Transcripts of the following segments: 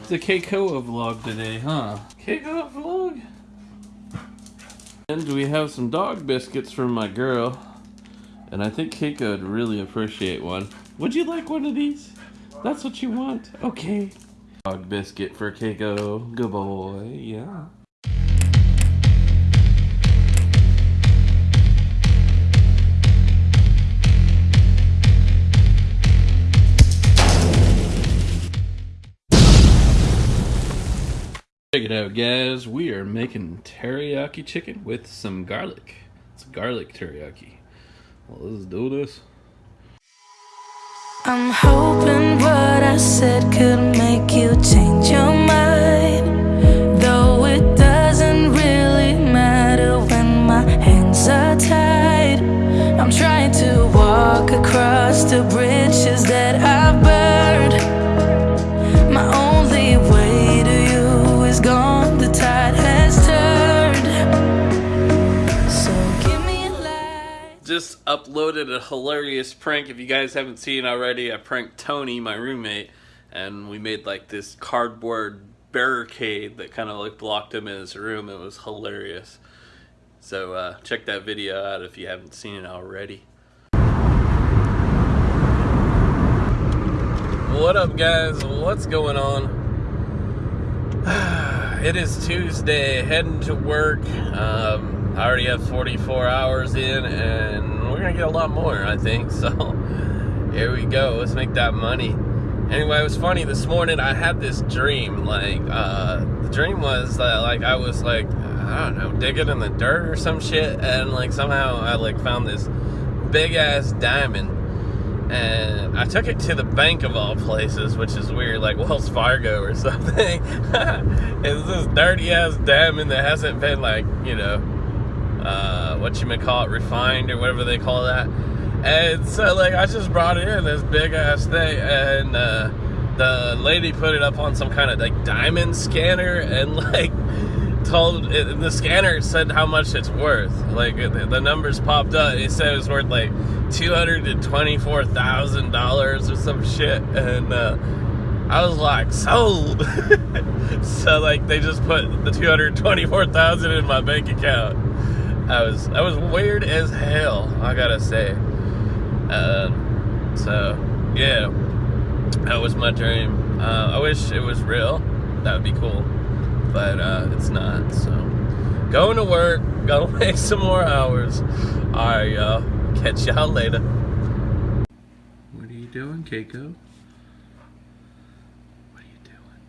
It's a Keiko vlog today, huh? Keiko vlog? And we have some dog biscuits from my girl. And I think Keiko would really appreciate one. Would you like one of these? That's what you want? Okay. Dog biscuit for Keiko. Good boy, yeah. Check it out, guys. We are making teriyaki chicken with some garlic. It's garlic teriyaki. Well, let's do this. I'm hoping what I said could make you change your mind. Though it doesn't really matter when my hands are tied. Uploaded a hilarious prank. If you guys haven't seen already, I pranked Tony, my roommate, and we made like this cardboard barricade that kind of like blocked him in his room. It was hilarious. So uh, check that video out if you haven't seen it already. What up, guys? What's going on? it is Tuesday, heading to work. Um, I already have 44 hours in, and we're gonna get a lot more, I think. So here we go. Let's make that money. Anyway, it was funny this morning. I had this dream. Like, uh, the dream was that, like, I was like, I don't know, digging in the dirt or some shit, and like somehow I like found this big ass diamond and I took it to the bank of all places, which is weird, like Wells Fargo or something. it's this dirty ass diamond that hasn't been like, you know, uh, what you may call it, refined or whatever they call that. And so like I just brought it in this big ass thing, and uh, the lady put it up on some kind of like diamond scanner, and like told it, the scanner said how much it's worth. Like the, the numbers popped up. It said it was worth like two hundred and twenty-four thousand dollars or some shit, and uh, I was like sold. so like they just put the two hundred twenty-four thousand in my bank account. I was I was weird as hell. I gotta say. Uh, so yeah, that was my dream. Uh, I wish it was real. That would be cool but uh, it's not. So, going to work, gotta make some more hours. All right, y'all. Catch y'all later. What are you doing, Keiko? What are you doing?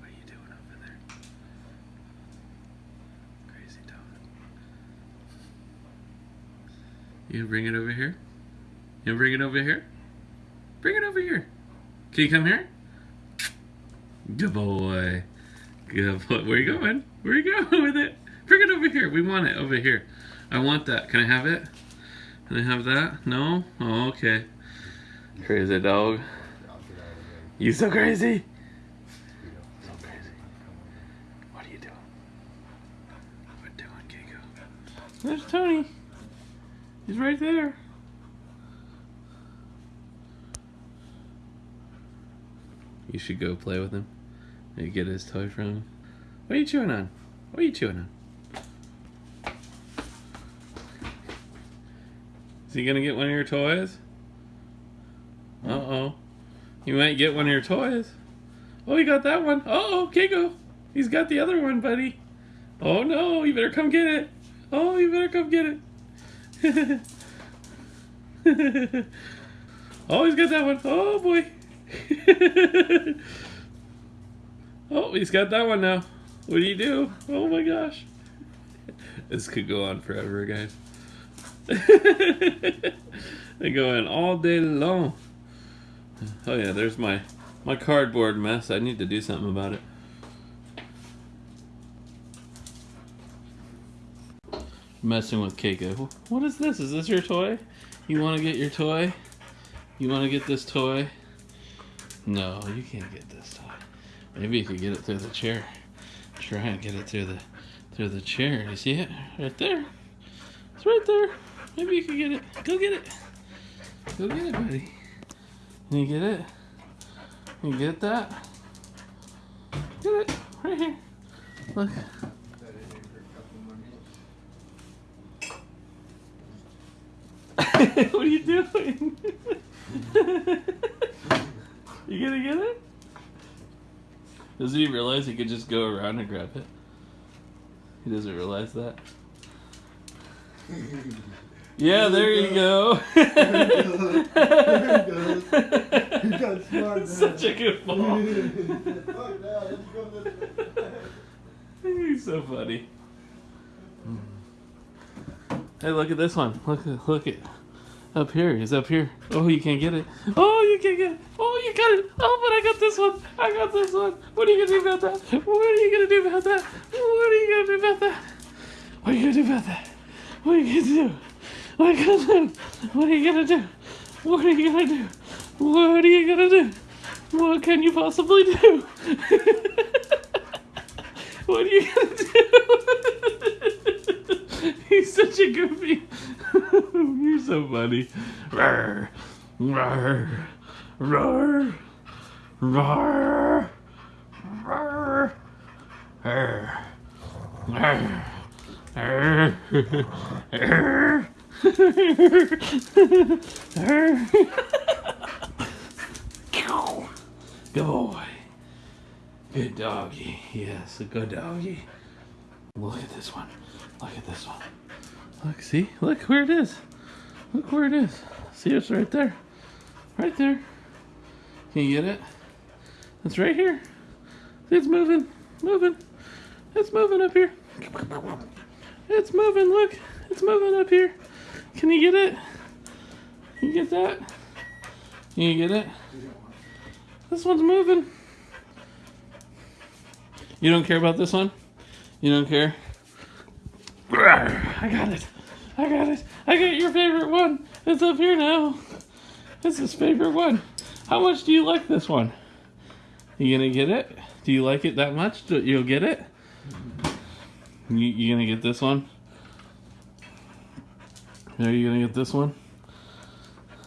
What are you doing over there? Crazy dog. You gonna bring it over here? You gonna bring it over here? Bring it over here. Can you come here? Good boy. Good boy. Where you going? Where you going with it? Bring it over here. We want it over here. I want that. Can I have it? Can I have that? No? Oh, okay. Crazy dog. You so crazy? So crazy. What are you doing? What are you doing, Keiko? There's Tony. He's right there. You should go play with him. Maybe get his toy from him. What are you chewing on? What are you chewing on? Is he gonna get one of your toys? Uh-oh. You might get one of your toys. Oh, he got that one. Uh oh, Keiko. He's got the other one, buddy. Oh no, you better come get it. Oh, you better come get it. oh, he's got that one. Oh boy. oh, he's got that one now. What do you do? Oh my gosh. This could go on forever, guys. they go in all day long. Oh yeah, there's my my cardboard mess. I need to do something about it. Messing with Keiko. What is this? Is this your toy? You want to get your toy? You want to get this toy? No, you can't get this toy. Maybe you could get it through the chair. Try and get it through the through the chair. You see it? Right there. It's right there. Maybe you can get it. Go get it. Go get it, buddy. Can you get it? Can you get that? Get it right here. Look. what are you doing? you gonna get it? Doesn't he realize he could just go around and grab it? He doesn't realize that. Yeah, there you go. Such a good ball. He's so funny. Hey, look at this one. Look, look at up here. Up here. Oh, you can't get it. Oh, you can't get it. Oh, you got it. Oh, but I got this one. I got this one. What are you gonna do about that? What are you gonna do about that? What are you gonna do about that? What are you gonna do about that? What are you gonna do? What are you gonna do? What are you gonna do? What are you gonna do? What are you gonna do? What can you possibly do? what are you gonna do? He's such a goofy. So funny. Roar, roar, roar, roar, roar, roar, roar, Good boy. Good doggy. Yes, a good doggy. Look at this one. Look at this one. Look, see? Look where it is. Look where it is. See, it's right there. Right there. Can you get it? It's right here. See, it's moving. Moving. It's moving up here. It's moving. Look. It's moving up here. Can you get it? Can you get that? Can you get it? This one's moving. You don't care about this one? You don't care? I got it. I got it. I got your favorite one. It's up here now. It's his favorite one. How much do you like this one? You gonna get it? Do you like it that much? You'll get it? You, you gonna get this one? Are you gonna get this one?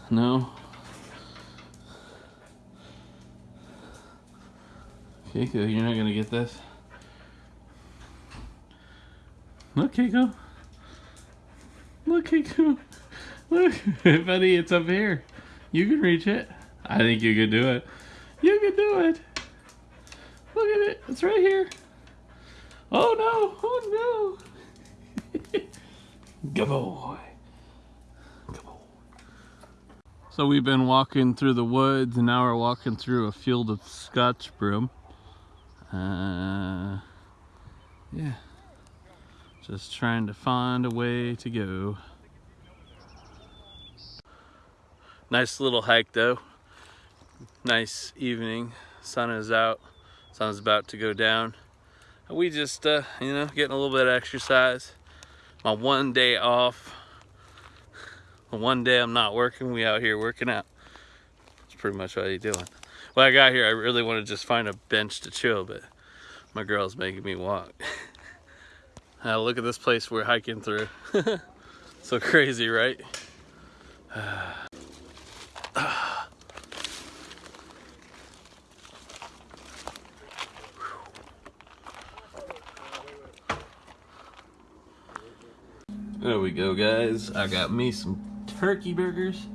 No? Keiko, you're not gonna get this? Look, Keiko. Look. Look, buddy, it's up here. You can reach it. I think you can do it. You can do it. Look at it. It's right here. Oh no. Oh no. Good boy. Good boy. So we've been walking through the woods and now we're walking through a field of scotch broom. Uh, yeah. Just trying to find a way to go. Nice little hike though. Nice evening. Sun is out. Sun's about to go down. We just, uh, you know, getting a little bit of exercise. My one day off. One day I'm not working, we out here working out. That's pretty much what you doing. When I got here, I really want to just find a bench to chill, but my girl's making me walk. Uh, look at this place we're hiking through. so crazy, right? There we go, guys. I got me some turkey burgers.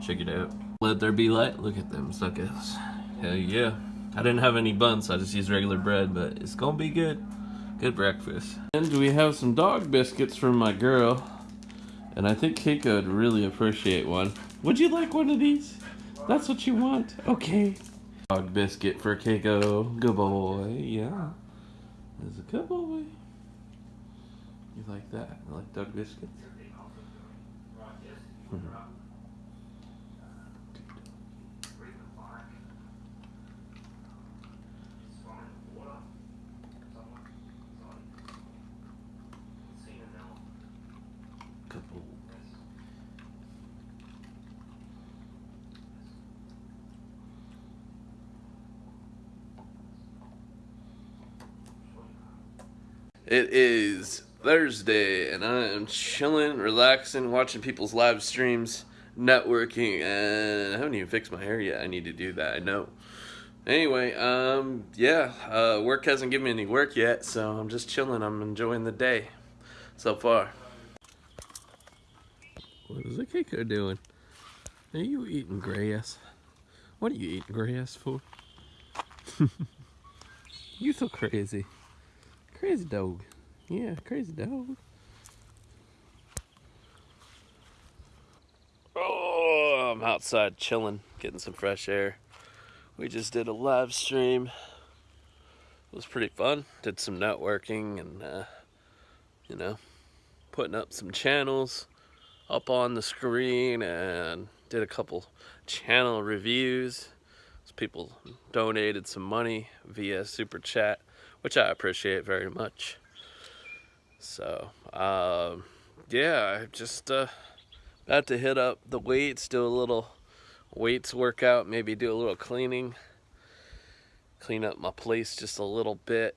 Check it out. Let there be light. Look at them suckers. Hell yeah. I didn't have any buns, so I just used regular bread, but it's gonna be good. Good breakfast. And we have some dog biscuits from my girl. And I think Keiko would really appreciate one. Would you like one of these? That's what you want? Okay. Dog biscuit for Keiko. Good boy. Yeah. There's a good boy. You like that? You like dog biscuits? Mm -hmm. It is Thursday, and I am chilling, relaxing, watching people's live streams, networking, and I haven't even fixed my hair yet. I need to do that, I know. Anyway, um, yeah, uh, work hasn't given me any work yet, so I'm just chilling. I'm enjoying the day so far. What is the Keiko doing? Are you eating grass? What are you eating grass for? you so crazy. Crazy dog. Yeah, crazy dog. Oh, I'm outside chilling, getting some fresh air. We just did a live stream. It was pretty fun. Did some networking and, uh, you know, putting up some channels up on the screen and did a couple channel reviews. People donated some money via super chat, which I appreciate very much. So, um, yeah, I'm just uh, about to hit up the weights, do a little weights workout, maybe do a little cleaning, clean up my place just a little bit.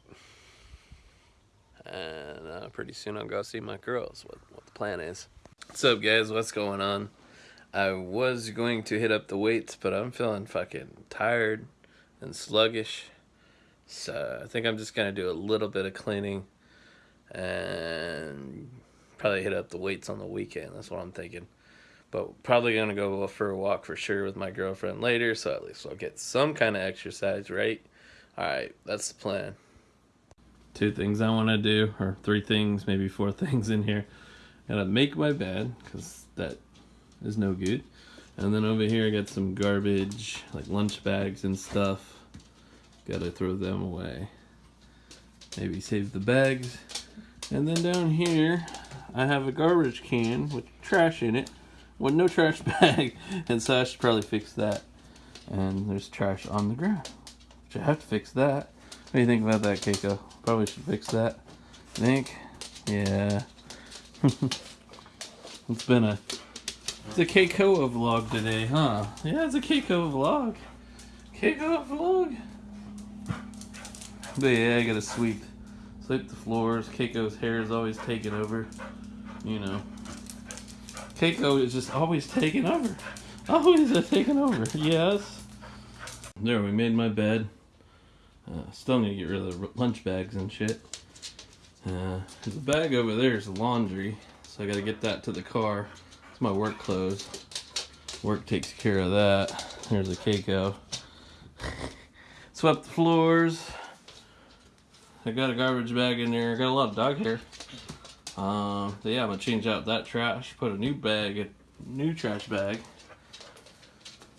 And uh, pretty soon I'll go see my girls, what, what the plan is. What's up guys, what's going on? I was going to hit up the weights, but I'm feeling fucking tired and sluggish. So I think I'm just gonna do a little bit of cleaning and probably hit up the weights on the weekend. That's what I'm thinking. But probably gonna go for a walk for sure with my girlfriend later, so at least I'll get some kind of exercise, right? Alright, that's the plan. Two things I want to do, or three things, maybe four things in here. Gotta make my bed, because that is no good. And then over here I got some garbage, like lunch bags and stuff. Gotta throw them away. Maybe save the bags. And then down here, I have a garbage can with trash in it with no trash bag. And so I should probably fix that. And there's trash on the ground. I have to fix that. What do you think about that, Keiko? Probably should fix that. Think? Yeah. it's been a it's a Keiko vlog today, huh? Yeah, it's a Keiko vlog. Keiko vlog. But yeah, I gotta sweep sweep the floors. Keiko's hair is always taking over. You know. Keiko is just always taking over. Always taking over. Yes. There, we made my bed. Uh, still need to get rid of the lunch bags and shit. Uh, there's a bag over there is laundry, so I gotta get that to the car. It's my work clothes. Work takes care of that. There's a Keiko. Swept the floors. I got a garbage bag in there. I got a lot of dog hair. Um, so yeah, I'm gonna change out that trash. Put a new bag, a new trash bag.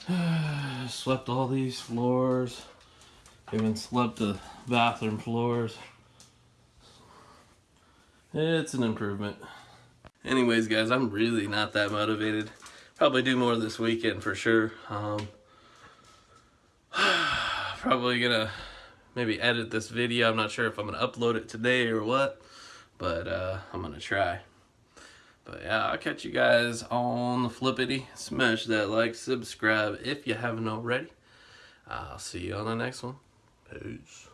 Swept all these floors. Even swept the bathroom floors. It's an improvement. Anyways, guys, I'm really not that motivated. Probably do more this weekend for sure. Um, probably gonna maybe edit this video. I'm not sure if I'm gonna upload it today or what, but uh, I'm gonna try. But yeah, I'll catch you guys on the flippity. Smash that like, subscribe if you haven't already. I'll see you on the next one. Peace.